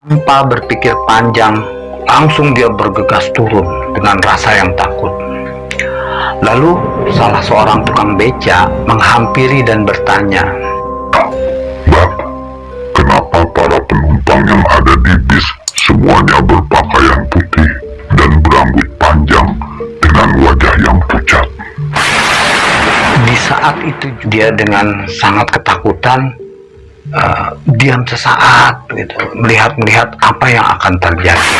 Tanpa berpikir panjang, langsung dia bergegas turun dengan rasa yang takut. Lalu, salah seorang tukang beca menghampiri dan bertanya, Mbak, kenapa para penumpang yang ada di bis semuanya berpakaian putih dan berambut panjang dengan wajah yang pucat? Di saat itu dia dengan sangat ketakutan eh, diam sesaat gitu melihat-melihat apa yang akan terjadi.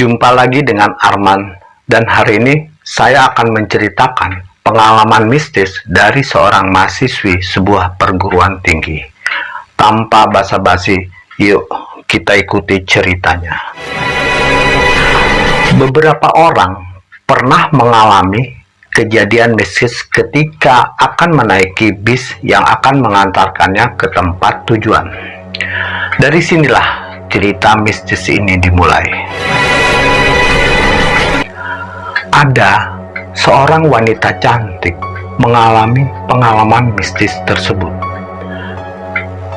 Jumpa lagi dengan Arman dan hari ini saya akan menceritakan pengalaman mistis dari seorang mahasiswi sebuah perguruan tinggi. Tanpa basa-basi, yuk kita ikuti ceritanya. Beberapa orang pernah mengalami kejadian mistis ketika akan menaiki bis yang akan mengantarkannya ke tempat tujuan. Dari sinilah cerita mistis ini dimulai. Ada seorang wanita cantik mengalami pengalaman mistis tersebut.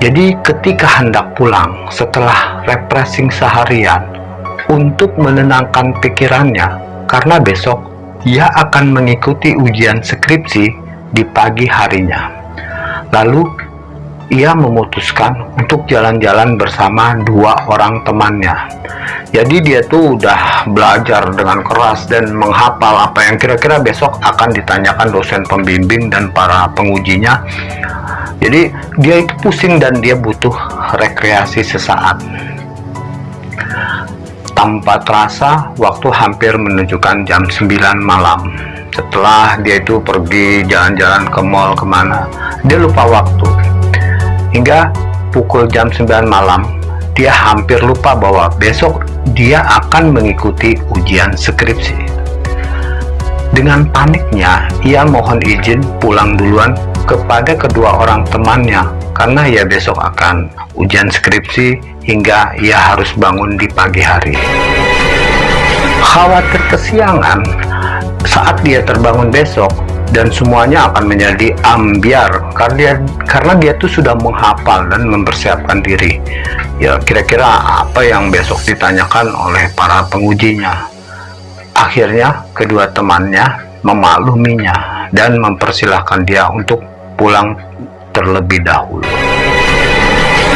Jadi ketika hendak pulang setelah refreshing seharian untuk menenangkan pikirannya karena besok ia akan mengikuti ujian skripsi di pagi harinya. Lalu ia memutuskan untuk jalan-jalan bersama dua orang temannya. Jadi dia tuh udah belajar dengan keras dan menghafal apa yang kira-kira besok akan ditanyakan dosen pembimbing dan para pengujinya. Jadi dia itu pusing dan dia butuh rekreasi sesaat. Tanpa terasa, waktu hampir menunjukkan jam 9 malam. Setelah dia itu pergi jalan-jalan ke mall ke mana, dia lupa waktu Hingga pukul jam 9 malam, dia hampir lupa bahwa besok dia akan mengikuti ujian skripsi. Dengan paniknya, ia mohon izin pulang duluan kepada kedua orang temannya karena ia besok akan ujian skripsi hingga ia harus bangun di pagi hari. Khawatir kesiangan saat dia terbangun besok, dan semuanya akan menjadi ambiar. Karena dia, karena dia tuh sudah menghafal dan mempersiapkan diri. Ya kira-kira apa yang besok ditanyakan oleh para pengujinya? Akhirnya kedua temannya memakluminya dan mempersilahkan dia untuk pulang terlebih dahulu.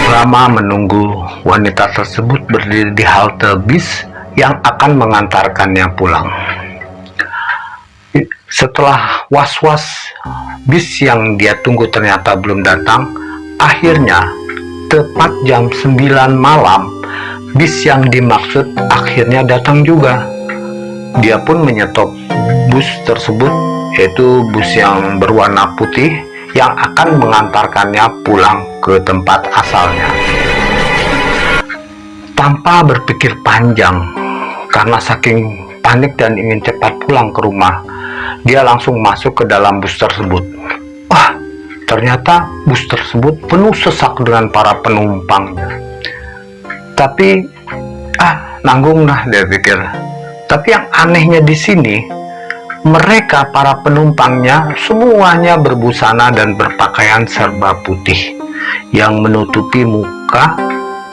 Lama menunggu wanita tersebut berdiri di halte bis yang akan mengantarkannya pulang setelah was-was bis yang dia tunggu ternyata belum datang, akhirnya tepat jam 9 malam bis yang dimaksud akhirnya datang juga. Dia pun menyetop bus tersebut yaitu bus yang berwarna putih yang akan mengantarkannya pulang ke tempat asalnya. Tanpa berpikir panjang, karena saking panik dan ingin cepat pulang ke rumah, dia langsung masuk ke dalam bus tersebut. Wah, ternyata bus tersebut penuh sesak dengan para penumpangnya. Tapi, ah, nanggung lah dia pikir. Tapi yang anehnya di sini, mereka para penumpangnya semuanya berbusana dan berpakaian serba putih yang menutupi muka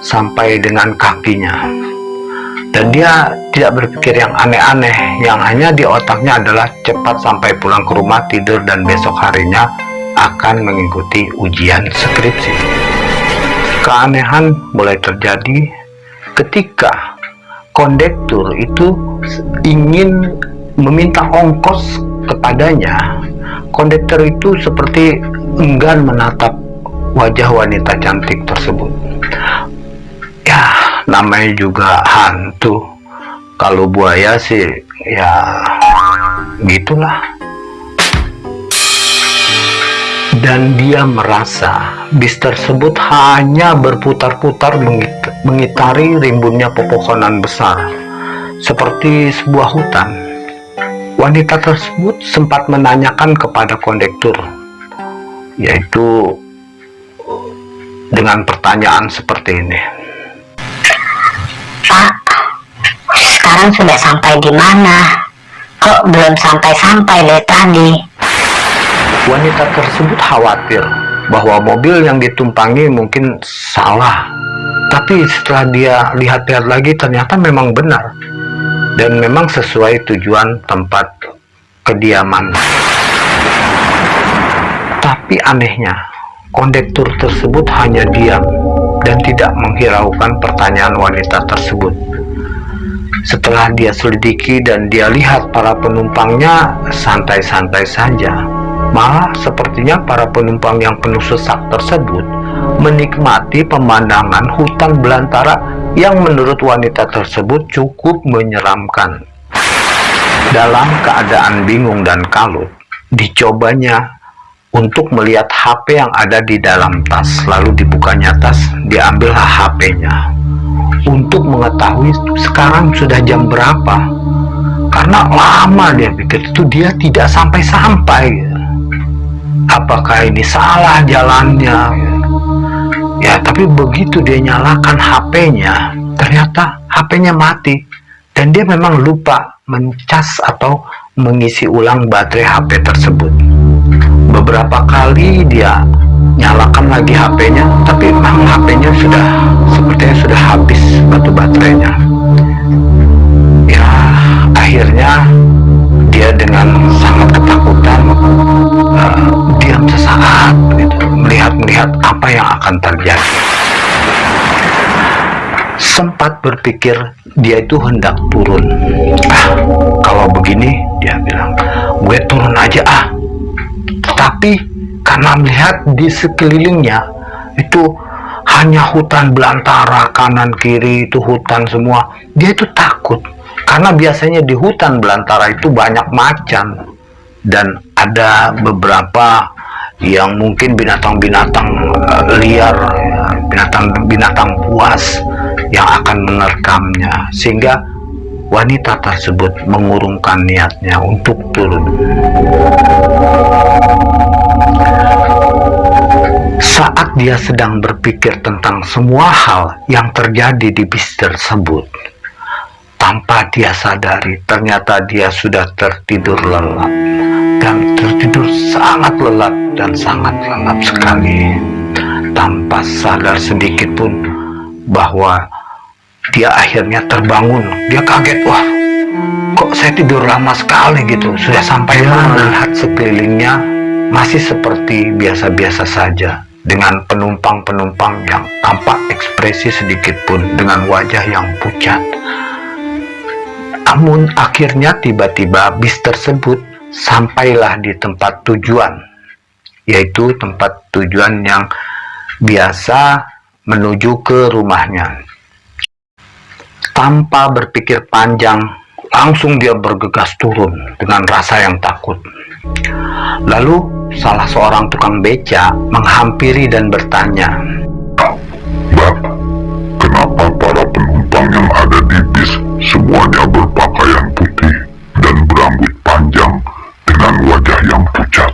sampai dengan kakinya dan dia tidak berpikir yang aneh-aneh. Yang hanya di otaknya adalah cepat sampai pulang ke rumah tidur dan besok harinya akan mengikuti ujian skripsi. Keanehan mulai terjadi ketika kondektur itu ingin meminta ongkos kepadanya. Kondektur itu seperti enggan menatap wajah wanita cantik tersebut namanya juga hantu. Kalau buaya sih ya gitulah. Dan dia merasa bis tersebut hanya berputar-putar mengitari rimbunnya pepohonan besar seperti sebuah hutan. Wanita tersebut sempat menanyakan kepada kondektur yaitu dengan pertanyaan seperti ini. Pak, sekarang sudah sampai di mana? Kok belum sampai-sampai dari tadi? Wanita tersebut khawatir bahwa mobil yang ditumpangi mungkin salah. Tapi setelah dia lihat-lihat lagi ternyata memang benar. Dan memang sesuai tujuan tempat kediaman. Tapi anehnya, kondektur tersebut hanya diam dan tidak menghiraukan pertanyaan wanita tersebut. Setelah dia selidiki dan dia lihat para penumpangnya santai-santai saja, malah sepertinya para penumpang yang penuh sesak tersebut menikmati pemandangan hutan belantara yang menurut wanita tersebut cukup menyeramkan. Dalam keadaan bingung dan kalut, dicobanya untuk melihat HP yang ada di dalam tas. Lalu dibukanya tas, diambillah HP-nya. Untuk mengetahui sekarang sudah jam berapa. Karena lama dia pikir itu dia tidak sampai-sampai. Apakah ini salah jalannya? Ya, tapi begitu dia nyalakan HP-nya, ternyata HP-nya mati. Dan dia memang lupa mencas atau mengisi ulang baterai HP tersebut. Beberapa kali dia nyalakan lagi HP-nya, tapi memang HP-nya sudah sepertinya sudah habis batu baterainya. Ya, akhirnya dia dengan sangat ketakutan uh, diam sesaat gitu, melihat-melihat apa yang akan terjadi. Sempat berpikir dia itu hendak turun. Ah kalau begini dia bilang gue turun aja ah tapi karena melihat di sekelilingnya itu hanya hutan belantara kanan kiri itu hutan semua. Dia itu takut karena biasanya di hutan belantara itu banyak macan. Dan ada beberapa yang mungkin binatang-binatang uh, liar binatang-binatang buas yang akan menerkamnya. Sehingga wanita tersebut mengurungkan niatnya untuk turun saat dia sedang berpikir tentang semua hal yang terjadi di bis tersebut tanpa dia sadari ternyata dia sudah tertidur lelap. Dan tertidur sangat lelap dan sangat lelap sekali. Tanpa sadar sedikit pun bahwa dia akhirnya terbangun. Dia kaget wah kok saya tidur lama sekali gitu? Sudah sampai melihat sekelilingnya masih seperti biasa-biasa saja dengan penumpang-penumpang yang tampak ekspresi sedikit pun dengan wajah yang pucat namun akhirnya tiba-tiba bis tersebut sampailah di tempat tujuan yaitu tempat tujuan yang biasa menuju ke rumahnya. Tanpa berpikir panjang, langsung dia bergegas turun dengan rasa yang takut. Lalu, salah seorang tukang beca menghampiri dan bertanya, Mbak, kenapa para penumpang yang ada di bis semuanya berpakaian putih dan berambut panjang dengan wajah yang pucat?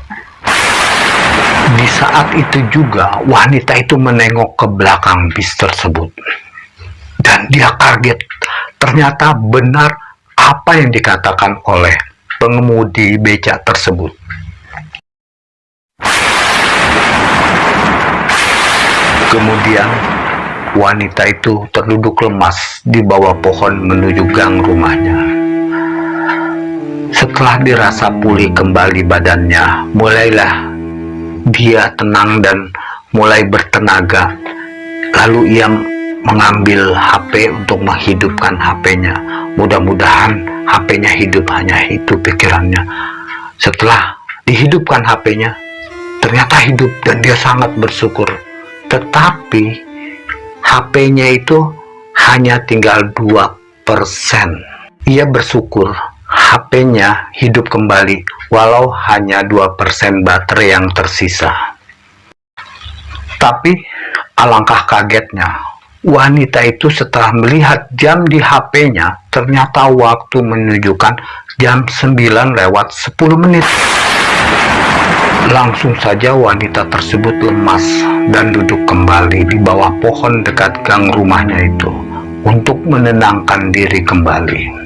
Di saat itu juga wanita itu menengok ke belakang bis tersebut. Dan dia kaget. Ternyata benar apa yang dikatakan oleh pengemudi becak tersebut. Kemudian wanita itu terduduk lemas di bawah pohon menuju gang rumahnya. Setelah dirasa pulih kembali badannya, mulailah dia tenang dan mulai bertenaga. Lalu ia mengambil HP untuk menghidupkan HP-nya. Mudah-mudahan HP-nya hidup hanya itu pikirannya. Setelah dihidupkan HP-nya, ternyata hidup dan dia sangat bersyukur. Tetapi HP-nya itu hanya tinggal 2%. Ia bersyukur HP-nya hidup kembali walau hanya 2% baterai yang tersisa. Tapi alangkah kagetnya, wanita itu setelah melihat jam di HP-nya ternyata waktu menunjukkan jam 9 lewat 10 menit. Langsung saja wanita tersebut lemas dan duduk kembali di bawah pohon dekat gang rumahnya itu untuk menenangkan diri kembali.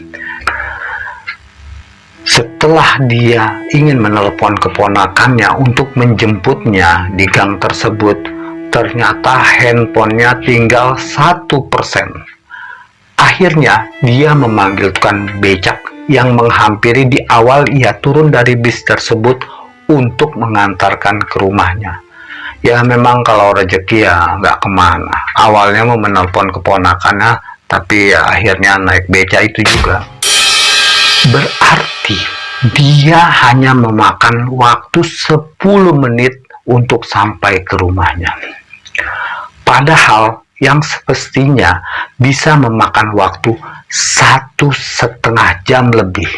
Setelah dia ingin menelpon keponakannya untuk menjemputnya di gang tersebut, ternyata handphonenya tinggal satu persen. Akhirnya dia memanggil tukang becak yang menghampiri di awal ia turun dari bis tersebut untuk mengantarkan ke rumahnya. Ya memang kalau rezeki ya nggak ke mana. Awalnya mau menelpon keponakannya, tapi ya akhirnya naik beca itu juga. Berarti dia hanya memakan waktu 10 menit untuk sampai ke rumahnya. Padahal yang semestinya bisa memakan waktu satu setengah jam lebih.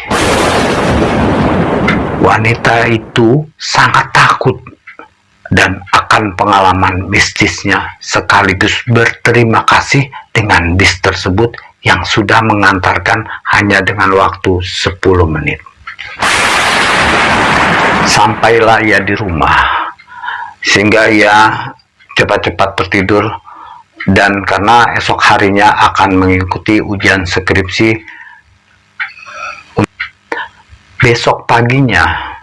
Wanita itu sangat takut dan akan pengalaman mistisnya sekaligus berterima kasih dengan bis tersebut yang sudah mengantarkan hanya dengan waktu 10 menit. Sampailah ia di rumah, sehingga ia cepat-cepat tertidur dan karena esok harinya akan mengikuti ujian skripsi besok paginya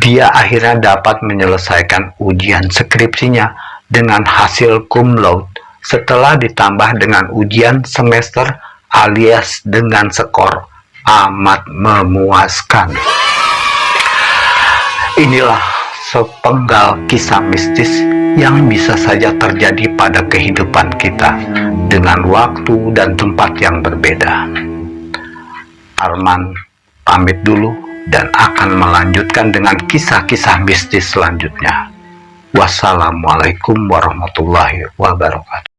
dia akhirnya dapat menyelesaikan ujian skripsinya dengan hasil cum laude. Setelah ditambah dengan ujian semester alias dengan skor amat memuaskan. Inilah sepenggal kisah mistis yang bisa saja terjadi pada kehidupan kita dengan waktu dan tempat yang berbeda. Arman pamit dulu dan akan melanjutkan dengan kisah-kisah mistis selanjutnya. Wassalamualaikum warahmatullahi wabarakatuh.